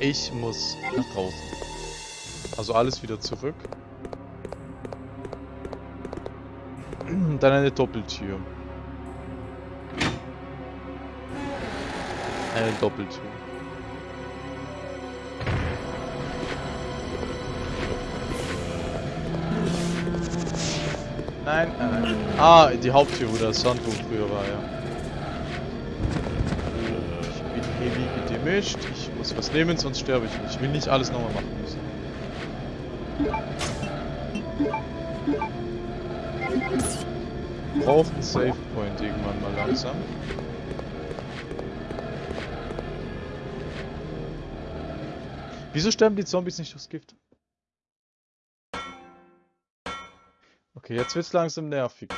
Ich muss nach draußen. Also alles wieder zurück. Dann eine Doppeltür. Eine Doppeltür. Nein, nein, nein. Ah, die Haupttür, wo das Sandbuch früher war, ja. Heavy gedimmischt. Ich muss was nehmen, sonst sterbe ich nicht. Ich will nicht alles nochmal machen müssen. Braucht einen Save Point irgendwann mal langsam. Wieso sterben die Zombies nicht durchs Gift? Okay, jetzt wird's langsam nervig.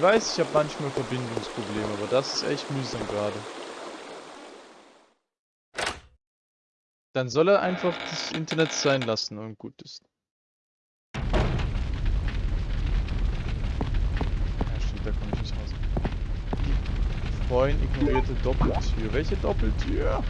Ich weiß, ich habe manchmal Verbindungsprobleme, aber das ist echt mühsam gerade. Dann soll er einfach das Internet sein lassen und gut ist. Ja, stimmt, da komme ich nicht raus. Vorhin ignorierte Doppeltür. Welche Doppeltür?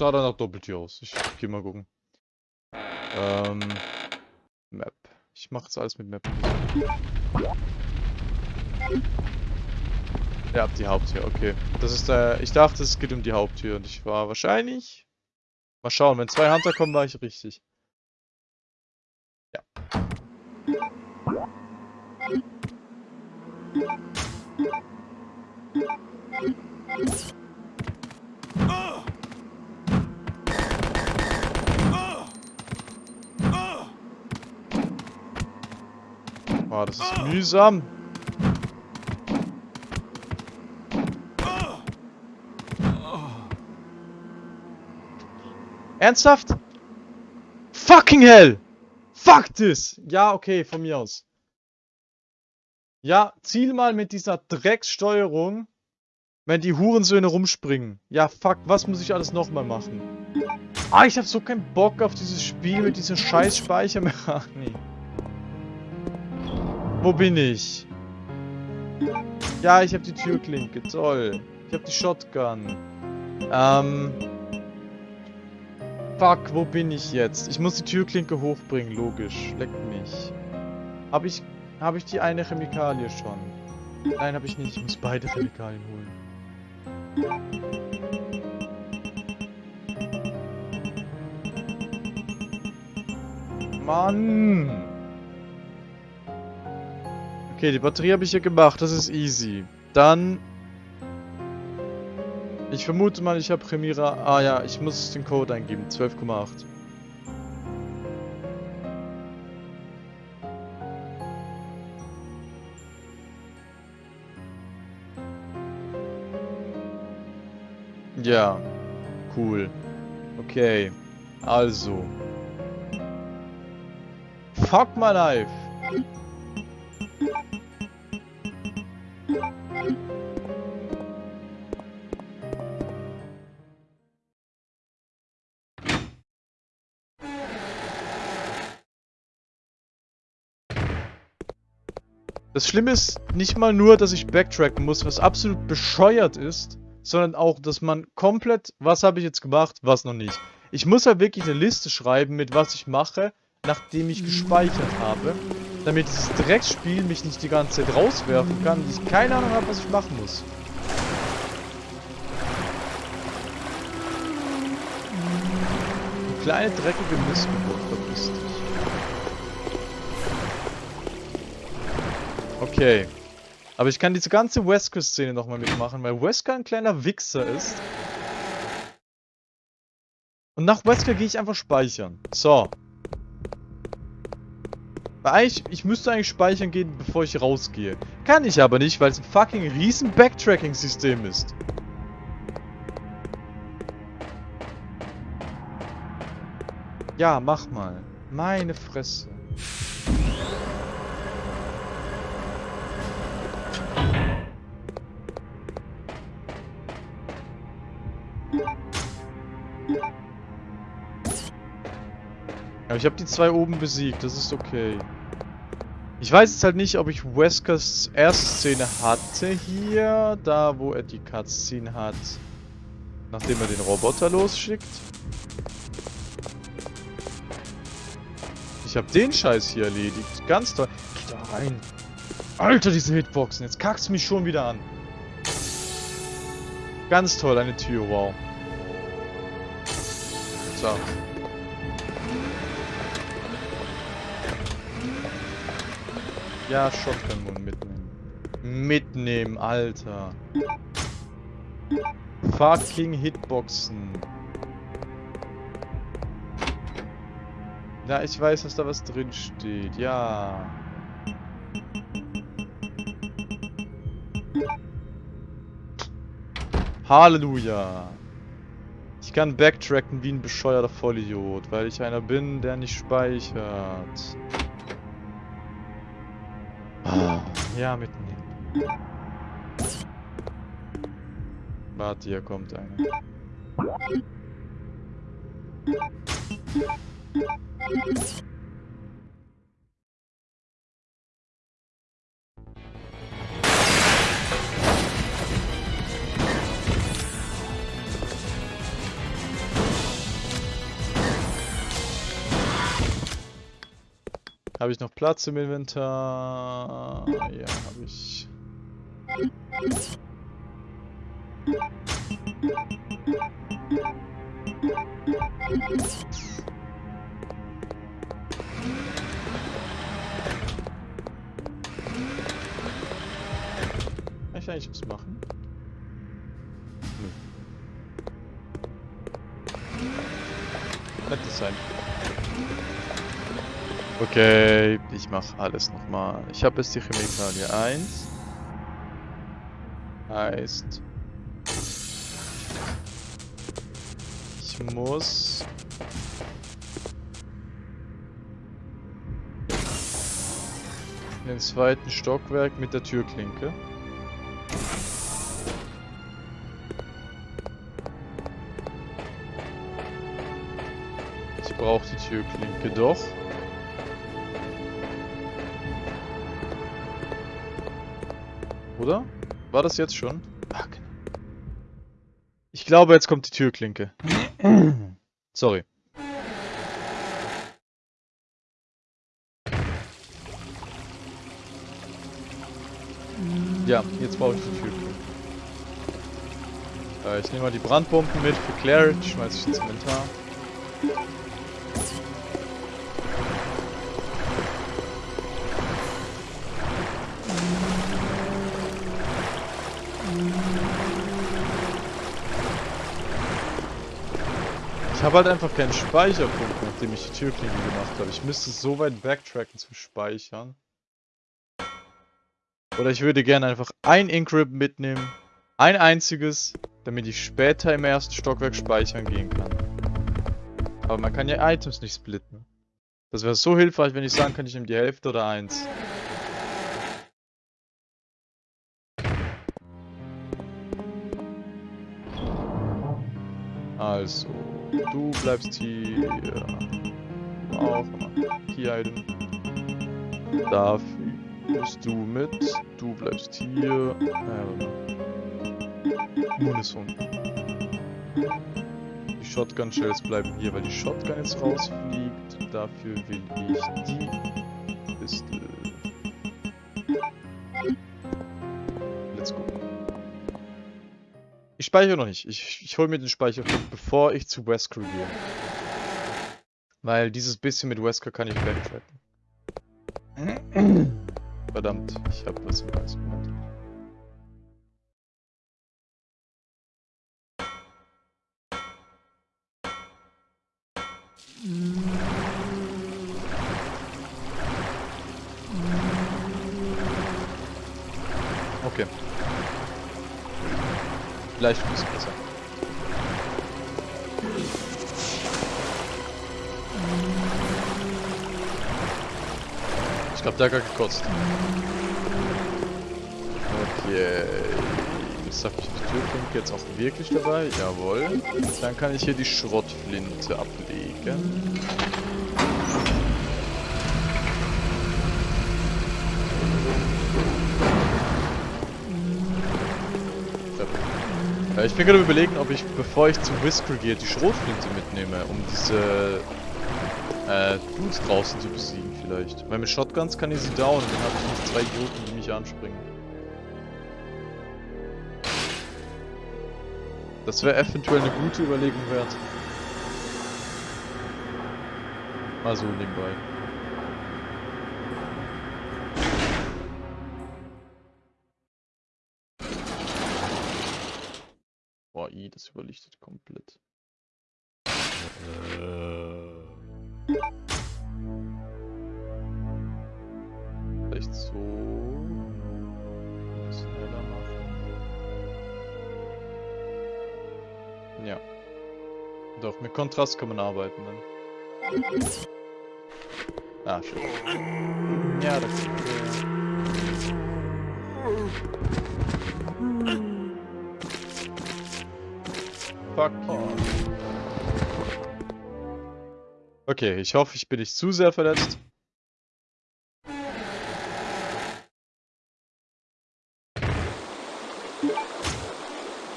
Sah dann nach Doppeltür aus. Ich geh mal gucken. Ähm. Map. Ich mache jetzt alles mit Map. Ja, die Haupttür, okay. Das ist der. Ich dachte, es geht um die Haupttür und ich war wahrscheinlich. Mal schauen, wenn zwei Hunter kommen, war ich richtig. Ja. Boah, das ist mühsam. Ernsthaft? Fucking hell! Fuck this! Ja, okay, von mir aus. Ja, ziel mal mit dieser Dreckssteuerung, wenn die Hurensöhne rumspringen. Ja, fuck, was muss ich alles nochmal machen? Ah, ich hab so keinen Bock auf dieses Spiel mit dieser scheiß Speichermechanik. Wo bin ich? Ja, ich hab die Türklinke, toll. Ich hab die Shotgun. Ähm... Fuck, wo bin ich jetzt? Ich muss die Türklinke hochbringen, logisch. Leckt mich. Hab ich... Habe ich die eine Chemikalie schon? Nein, habe ich nicht. Ich muss beide Chemikalien holen. Mann! Okay, die Batterie habe ich hier gemacht. Das ist easy. Dann... Ich vermute mal, ich habe Premiere... Ah ja, ich muss den Code eingeben. 12,8. Ja, cool. Okay, also. Fuck my life. Das Schlimme ist nicht mal nur, dass ich backtracken muss, was absolut bescheuert ist, sondern auch, dass man komplett, was habe ich jetzt gemacht, was noch nicht. Ich muss halt wirklich eine Liste schreiben, mit was ich mache, nachdem ich gespeichert habe, damit dieses Drecksspiel mich nicht die ganze Zeit rauswerfen kann und ich keine Ahnung habe, was ich machen muss. Du kleine dreckige Missgeburt, verpiss Okay. Aber ich kann diese ganze Wesker-Szene nochmal mitmachen, weil Wesker ein kleiner Wichser ist. Und nach Wesker gehe ich einfach speichern. So. Weil eigentlich, ich müsste eigentlich speichern gehen, bevor ich rausgehe. Kann ich aber nicht, weil es ein fucking riesen Backtracking-System ist. Ja, mach mal. Meine Fresse. Ich habe die zwei oben besiegt, das ist okay. Ich weiß jetzt halt nicht, ob ich Weskers erste Szene hatte hier, da wo er die Cutscene hat, nachdem er den Roboter losschickt. Ich habe den Scheiß hier erledigt. Ganz toll. Geh da rein. Alter, diese Hitboxen. Jetzt kackst du mich schon wieder an. Ganz toll, eine Tür, wow. So. Ja, Shotgun-Mund mitnehmen. Mitnehmen, Alter. Fucking Hitboxen. Ja, ich weiß, dass da was drin steht. Ja. Halleluja. Ich kann backtracken wie ein bescheuerter Vollidiot, weil ich einer bin, der nicht speichert. Ja, mitnehmen. Warte, hier kommt einer. Habe ich noch Platz im Inventar? Ja, habe ich. Kann ich eigentlich was machen? Nö. Hätte sein. Okay, ich mache alles nochmal. Ich habe jetzt die Chemikalie 1. Heißt... Ich muss... In den zweiten Stockwerk mit der Türklinke. Ich brauche die Türklinke doch. Oder? War das jetzt schon? Fuck. Ich glaube, jetzt kommt die Türklinke. Sorry. Ja, jetzt brauche ich die Türklinke. Äh, ich nehme mal die Brandbomben mit für Claire, die schmeiße ich ins Inventar. Ich habe halt einfach keinen Speicherpunkt, nachdem ich die Türklinge gemacht habe. Ich müsste so weit backtracken zum Speichern. Oder ich würde gerne einfach ein Encrypt mitnehmen. Ein einziges, damit ich später im ersten Stockwerk speichern gehen kann. Aber man kann ja Items nicht splitten. Das wäre so hilfreich, wenn ich sagen kann, ich nehme die Hälfte oder eins. Also. Du bleibst hier. Auch. Hier Item. Dafür bist du mit. Du bleibst hier. Äh, Munition. Die Shotgun Shells bleiben hier, weil die Shotgun jetzt rausfliegt. Dafür will ich die Pistole. Speichere noch nicht. Ich, ich hole mir den Speicherpunkt, bevor ich zu Wesker gehe. Weil dieses bisschen mit Wesker kann ich backtracken. Verdammt, ich habe was im Hals gemacht. Okay. Vielleicht ein bisschen besser. Ich glaube, der hat gekotzt. Okay. Jetzt habe ich die Türklinke jetzt auch wirklich dabei. Jawohl. Dann kann ich hier die Schrottflinte ablegen. Ich bin gerade überlegen, ob ich, bevor ich zum Whisper gehe, die Schrotflinte mitnehme, um diese äh, Dudes draußen zu besiegen vielleicht. Weil mit Shotguns kann ich sie down, dann habe ich nicht zwei Idioten, die mich anspringen. Das wäre eventuell eine gute Überlegung wert. Mal so nebenbei. Das überlichtet komplett. Vielleicht so. Ein bisschen heller machen. Ja. Doch, mit Kontrast kann man arbeiten dann. Ah, schön. Ja, das ist Fuck you. Okay, ich hoffe, ich bin nicht zu sehr verletzt.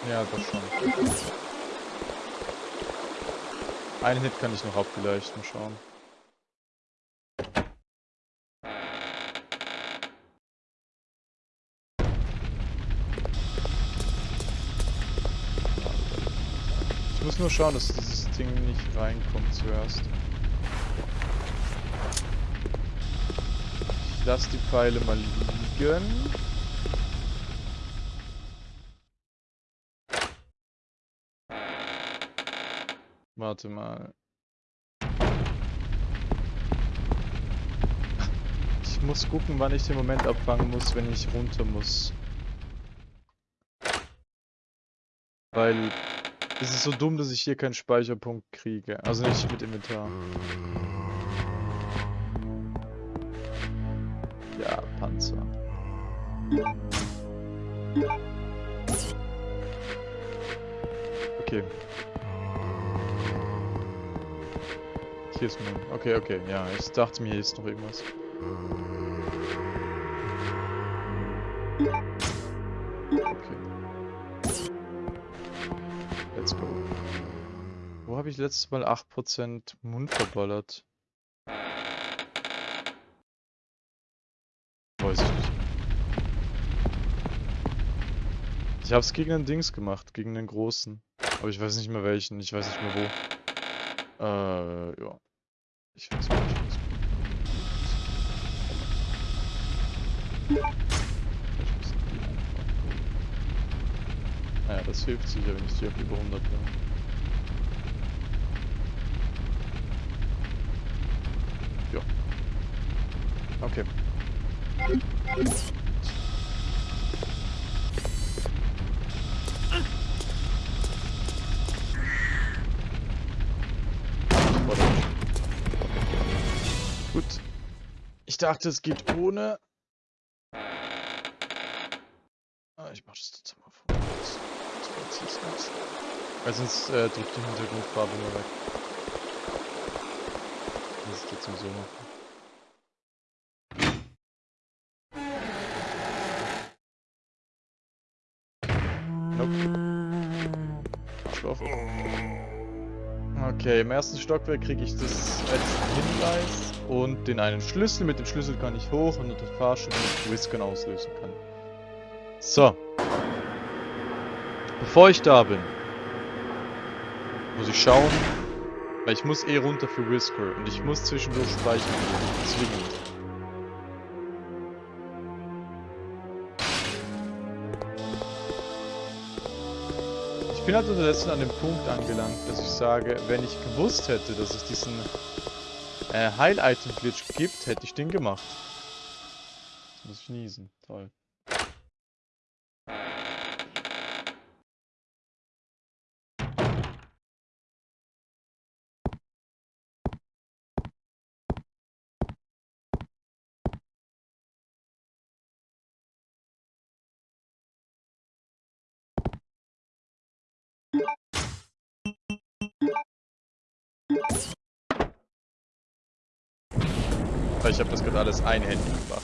Ja, das schon. Einen Hit kann ich noch abgleichen, schauen. Nur schauen, dass dieses Ding nicht reinkommt zuerst. Ich lasse die Pfeile mal liegen. Warte mal. Ich muss gucken, wann ich den Moment abfangen muss, wenn ich runter muss. Weil es ist so dumm, dass ich hier keinen Speicherpunkt kriege. Also nicht mit Inventar. Ja, Panzer. Okay. Hier ist mein... Okay, okay, ja. Ich dachte mir, hier ist noch irgendwas. Letztes Mal 8% Mund verballert? Weiß ich nicht. Ich habe es gegen den Dings gemacht, gegen den großen. Aber ich weiß nicht mehr welchen, ich weiß nicht mehr wo. Äh, ja. Ich weiß nicht, was Vielleicht müssen die einfach. Naja, das hilft sicher, wenn ich die auf über 100 bin. Okay. Gut. Ich dachte, es geht ohne. Ah, ich mach das trotzdem mal vor. Weil sonst äh, drückt die Hintergrundfarbe nur weg. Das ist jetzt sowieso machen. Okay, im ersten Stockwerk kriege ich das letzte Hinweis und den einen Schlüssel. Mit dem Schlüssel kann ich hoch und unter Fahrstuhl mit Whiskern auslösen kann. So. Bevor ich da bin, muss ich schauen, weil ich muss eh runter für Whisker und ich muss zwischendurch speichern. Zwingend. Bin halt unterdessen an dem Punkt angelangt, dass ich sage, wenn ich gewusst hätte, dass es diesen äh, Heil-Item-Glitch gibt, hätte ich den gemacht. Jetzt muss ich niesen. Toll. Ich habe das gerade alles einhändig gemacht.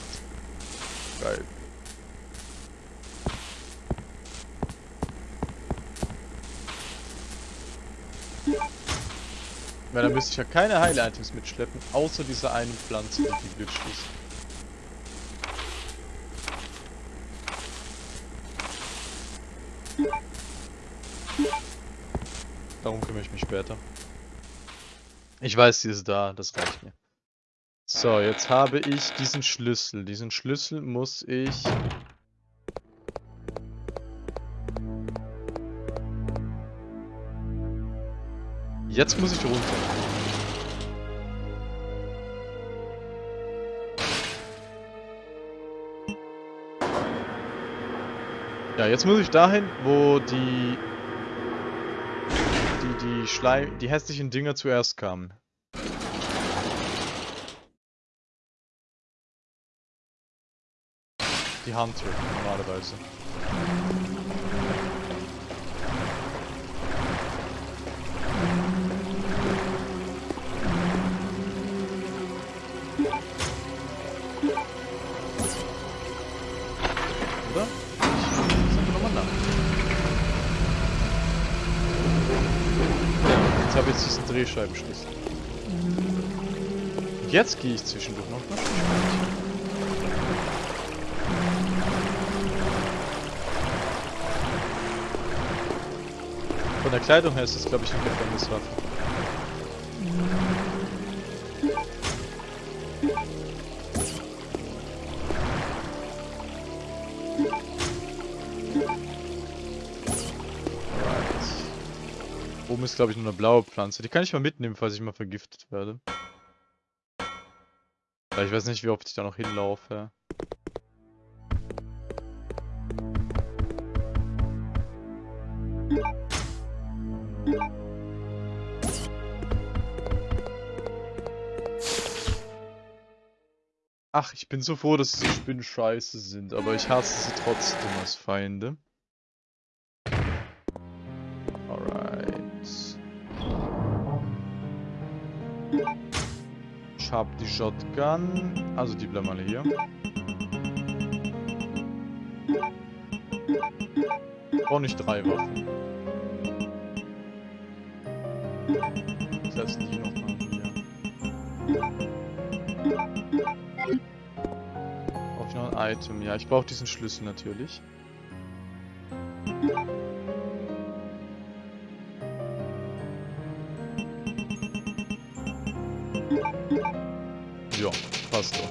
Geil. Weil dann müsste ich ja keine Heil-Items mitschleppen, außer diese eine Pflanze, die glitschig ist. Darum kümmere ich mich später. Ich weiß, sie ist da, das reicht mir. So, jetzt habe ich diesen Schlüssel. Diesen Schlüssel muss ich... Jetzt muss ich runter. Ja, jetzt muss ich dahin, wo die die die Schleim die hässlichen Dinger zuerst kamen. Die Hunter normalerweise. Oder? Ich sag nochmal nach. Ja, jetzt habe ich diesen Drehscheibenschlüssel. Jetzt gehe ich zwischendurch noch Von der Kleidung her ist das, glaube ich, eine Gefängniswaffe. Alright. Oben ist, glaube ich, nur eine blaue Pflanze. Die kann ich mal mitnehmen, falls ich mal vergiftet werde. Ich weiß nicht, wie oft ich da noch hinlaufe. Ach, ich bin so froh, dass diese Spinnen scheiße sind, aber ich hasse sie trotzdem als Feinde. Alright. Ich hab die Shotgun. Also die bleiben alle hier. Brauche nicht drei Waffen. Ich lasse die noch mal hier. Brauche ich noch ein Item? Ja, ich brauche diesen Schlüssel natürlich. Ja, passt doch.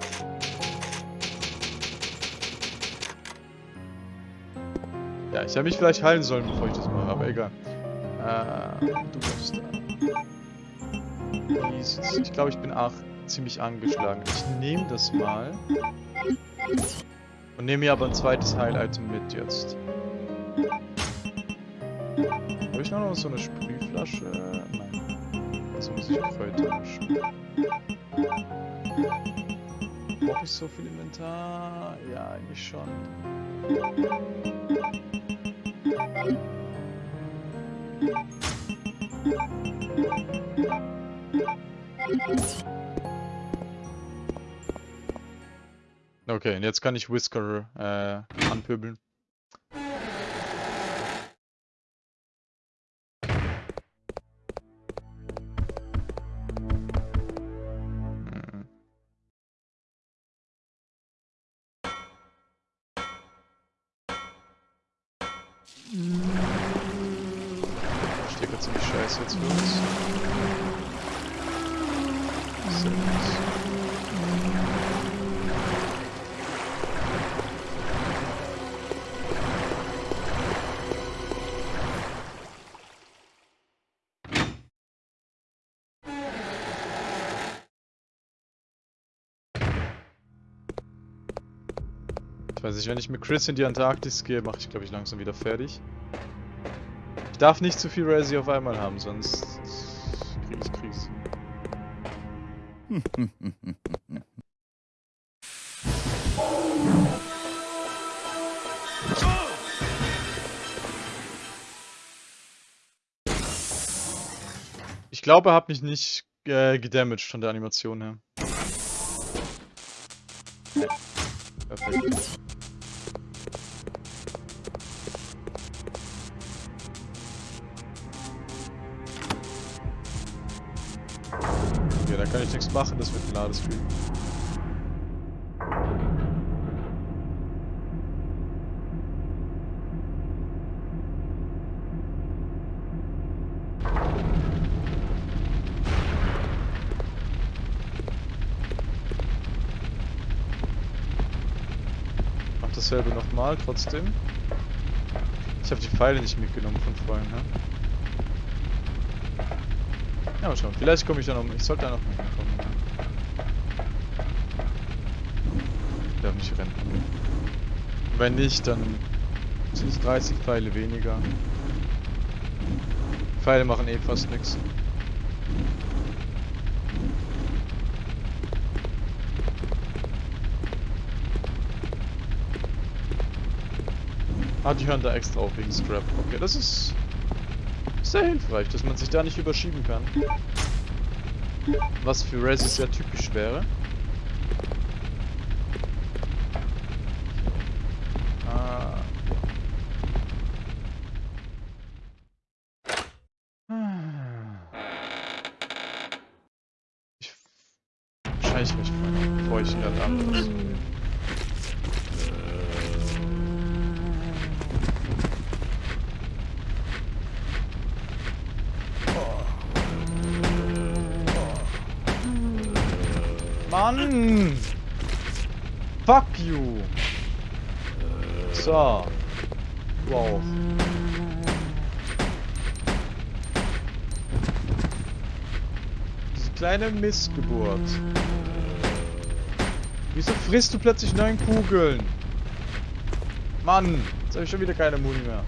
Ja, ich hätte mich vielleicht heilen sollen, bevor ich das mache, aber egal. Äh, du bist da. Sieht's- Ich glaube, ich bin auch ziemlich angeschlagen. Ich nehme das mal. Und nehme mir aber ein zweites Heil-Item mit jetzt. Habe ich noch so eine Sprühflasche? Nein. Also muss ich Kräuter mischen. Brauche ich so viel Inventar? Ja, eigentlich schon. Okay, und jetzt kann ich Whisker äh, anpöbeln. Ziemlich scheiße jetzt uns. Sehr gut. Ich weiß nicht, wenn ich mit Chris in die Antarktis gehe, mache ich glaube ich langsam wieder fertig. Ich darf nicht zu viel Resi auf einmal haben, sonst kriege ich Krise. Ich glaube, er hat mich nicht äh, gedamaged von der Animation her. Perfekt. Kann ich nichts machen, das wird ein Ladespiel. Mach dasselbe nochmal, trotzdem. Ich habe die Pfeile nicht mitgenommen von vorhin, ne? Mal schauen. Vielleicht komme ich da noch. Ich sollte da noch mal hinkommen. Ja. Darf nicht rennen. Wenn nicht, dann sind es 30 Pfeile weniger. Pfeile machen eh fast nichts. Ah, die hören da extra auf wegen Scrap. Okay, das ist sehr hilfreich, dass man sich da nicht überschieben kann. Was für Resi sehr typisch wäre. So. Wow. Diese kleine Missgeburt. Wieso frisst du plötzlich neun Kugeln? Mann! Jetzt habe ich schon wieder keine Muni mehr.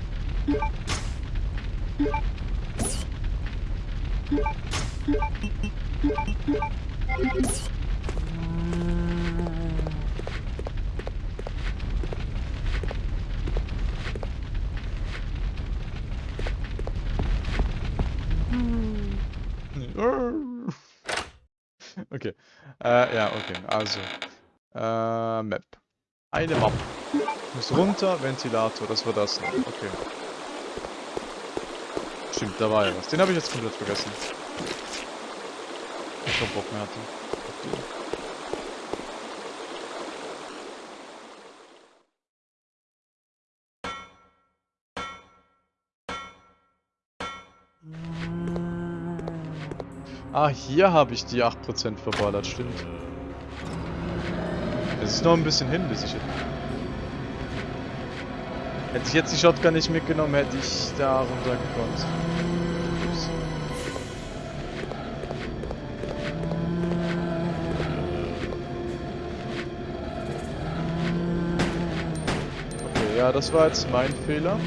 Okay. Äh, ja, okay. Also. Äh, Map. Eine Map. Muss runter, Ventilator, das war das. Okay. Stimmt, da war ja was. Den habe ich jetzt komplett vergessen. Ich keinen Bock mehr hatte. Ah, hier habe ich die 8% verballert, stimmt. Es ist noch ein bisschen hin, bis ich... Hätte ich jetzt die Shotgun nicht mitgenommen, hätte ich da runtergekommen. Okay, ja, das war jetzt mein Fehler.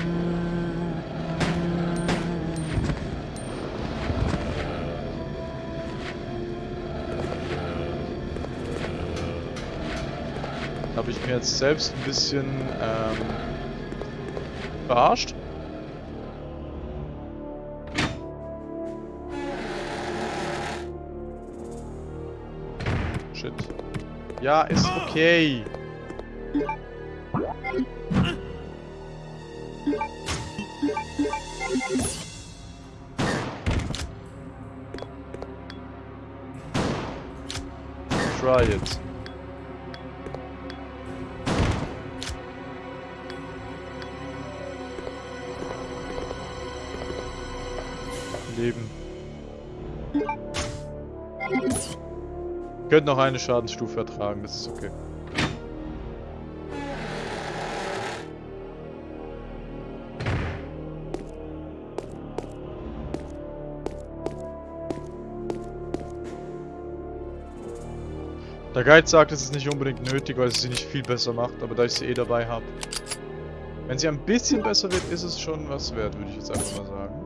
Habe ich mir jetzt selbst ein bisschen ähm, verarscht. Shit. Ja, ist okay. Try it. Könnt noch eine Schadensstufe ertragen, das ist okay. Der Guide sagt, es ist nicht unbedingt nötig, weil es sie nicht viel besser macht, aber da ich sie eh dabei habe. Wenn sie ein bisschen besser wird, ist es schon was wert, würde ich jetzt einfach mal sagen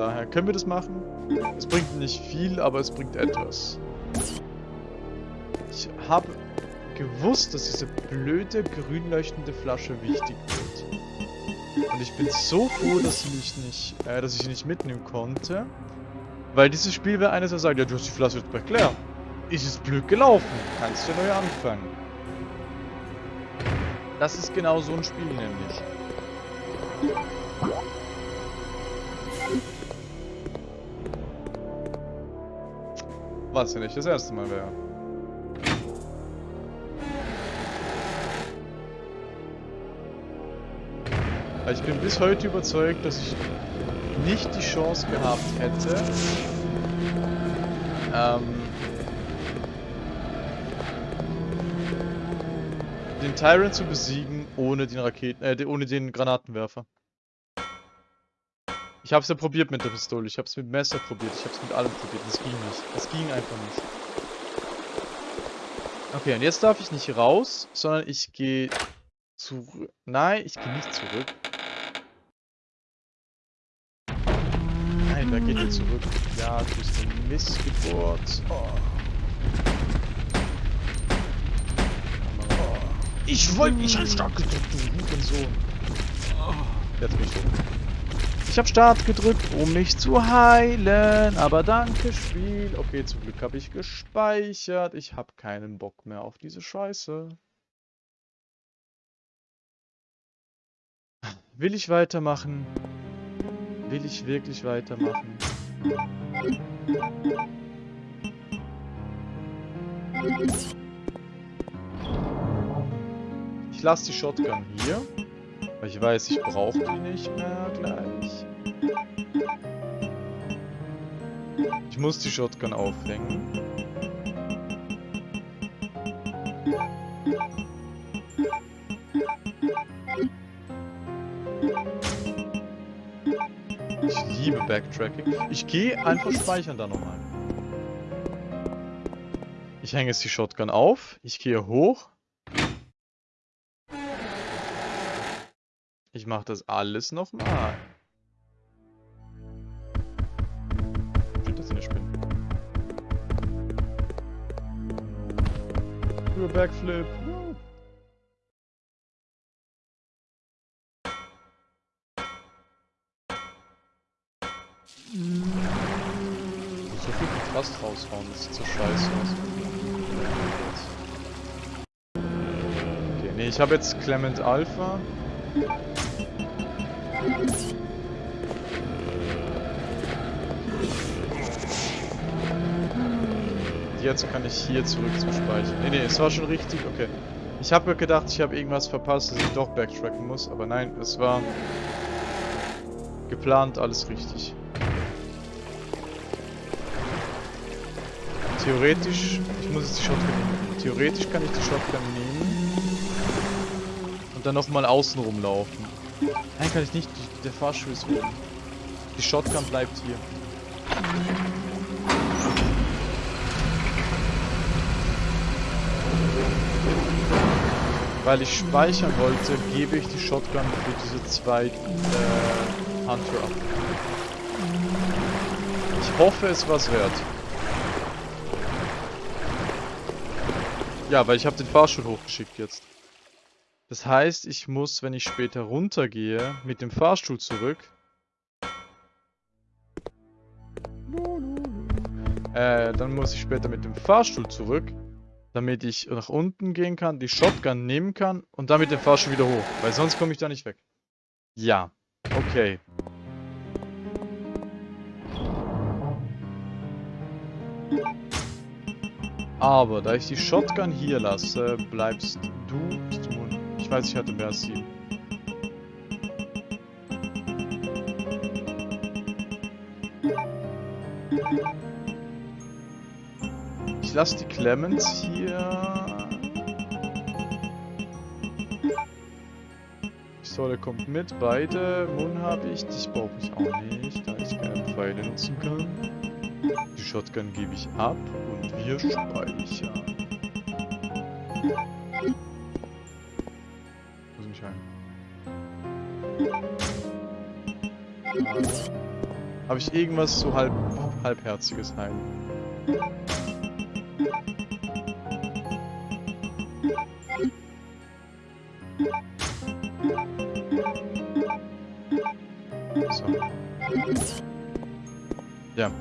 daher können wir das machen. Es bringt nicht viel, aber es bringt etwas. Ich habe gewusst, dass diese blöde grün leuchtende Flasche wichtig wird. Und ich bin so froh, dass, mich nicht, äh, dass ich sie nicht mitnehmen konnte. Weil dieses Spiel wäre eines, der sagt, ja, du hast die Flasche jetzt bei Claire. Ist es blöd gelaufen. Kannst du neu anfangen. Das ist genau so ein Spiel nämlich. Was ja nicht das erste Mal wäre. Ich bin bis heute überzeugt, dass ich nicht die Chance gehabt hätte, ähm, den Tyrant zu besiegen ohne den Raketen, äh, ohne den Granatenwerfer. Ich hab's ja probiert mit der Pistole, ich hab's mit Messer probiert, ich hab's mit allem probiert, das ging nicht. Das ging einfach nicht. Okay, und jetzt darf ich nicht raus, sondern ich gehe zurück. Nein, ich gehe nicht zurück. Da geht ihr zurück. Ja, du bist eine Missgeburt. Oh. Ich wollte nicht an Start gedrückt, du Hurensohn. Oh. Jetzt bin ich tot. Ich habe Start gedrückt, um mich zu heilen. Aber danke, Spiel. Okay, zum Glück habe ich gespeichert. Ich habe keinen Bock mehr auf diese Scheiße. Will ich weitermachen? Will ich wirklich weitermachen? Ich lasse die Shotgun hier. Weil ich weiß, ich brauche die nicht mehr gleich. Ich muss die Shotgun aufhängen. Backtracking. Ich gehe einfach speichern da nochmal. Ich hänge jetzt die Shotgun auf. Ich gehe hoch. Ich mache das alles nochmal. Stimmt das eine Spinne? Backflip. Das sieht so scheiße aus. Okay, nee, ich habe jetzt Clement Alpha. Jetzt kann ich hier zurück zum Speicher. Nee, nee, es war schon richtig, okay. Ich habe gedacht, ich habe irgendwas verpasst, dass ich doch backtracken muss, aber nein, es war geplant, alles richtig. Theoretisch, ich muss jetzt die Shotgun nehmen. Theoretisch kann ich die Shotgun nehmen und dann nochmal außen rumlaufen. Nein, kann ich nicht. Der Fahrstuhl ist oben. Die Shotgun bleibt hier. Weil ich speichern wollte, gebe ich die Shotgun für diese zwei äh, Hunter ab. Ich hoffe, es was wert. Ja, weil ich habe den Fahrstuhl hochgeschickt jetzt. Das heißt, ich muss, wenn ich später runtergehe, mit dem Fahrstuhl zurück. Äh, dann muss ich später mit dem Fahrstuhl zurück, damit ich nach unten gehen kann, die Shotgun nehmen kann und dann mit dem Fahrstuhl wieder hoch. Weil sonst komme ich da nicht weg. Ja. Okay. Aber da ich die Shotgun hier lasse, bleibst du, ich weiß, ich hatte mehr als sieben. Ich lasse die Clemens hier. Pistole kommt mit, beide. Moon habe ich, dich brauche ich auch nicht, da ich keine Pfeile nutzen kann. Die Shotgun gebe ich ab und wir speichern. Habe ich irgendwas so halb, halbherziges Heim?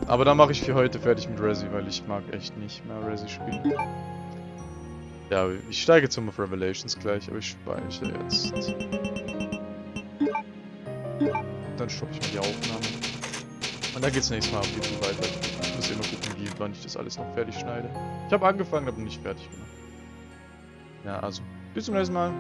Aber dann mache ich für heute fertig mit Resi, weil ich mag echt nicht mehr Resi spielen. Ja, ich steige zum auf Revelations gleich, aber ich speichere jetzt. Dann stoppe ich mal die Aufnahme. Und dann geht's nächstes Mal auf YouTube weiter. Ich muss immer gucken, wie wann ich das alles noch fertig schneide. Ich habe angefangen, aber nicht fertig gemacht. Ja, also, bis zum nächsten Mal.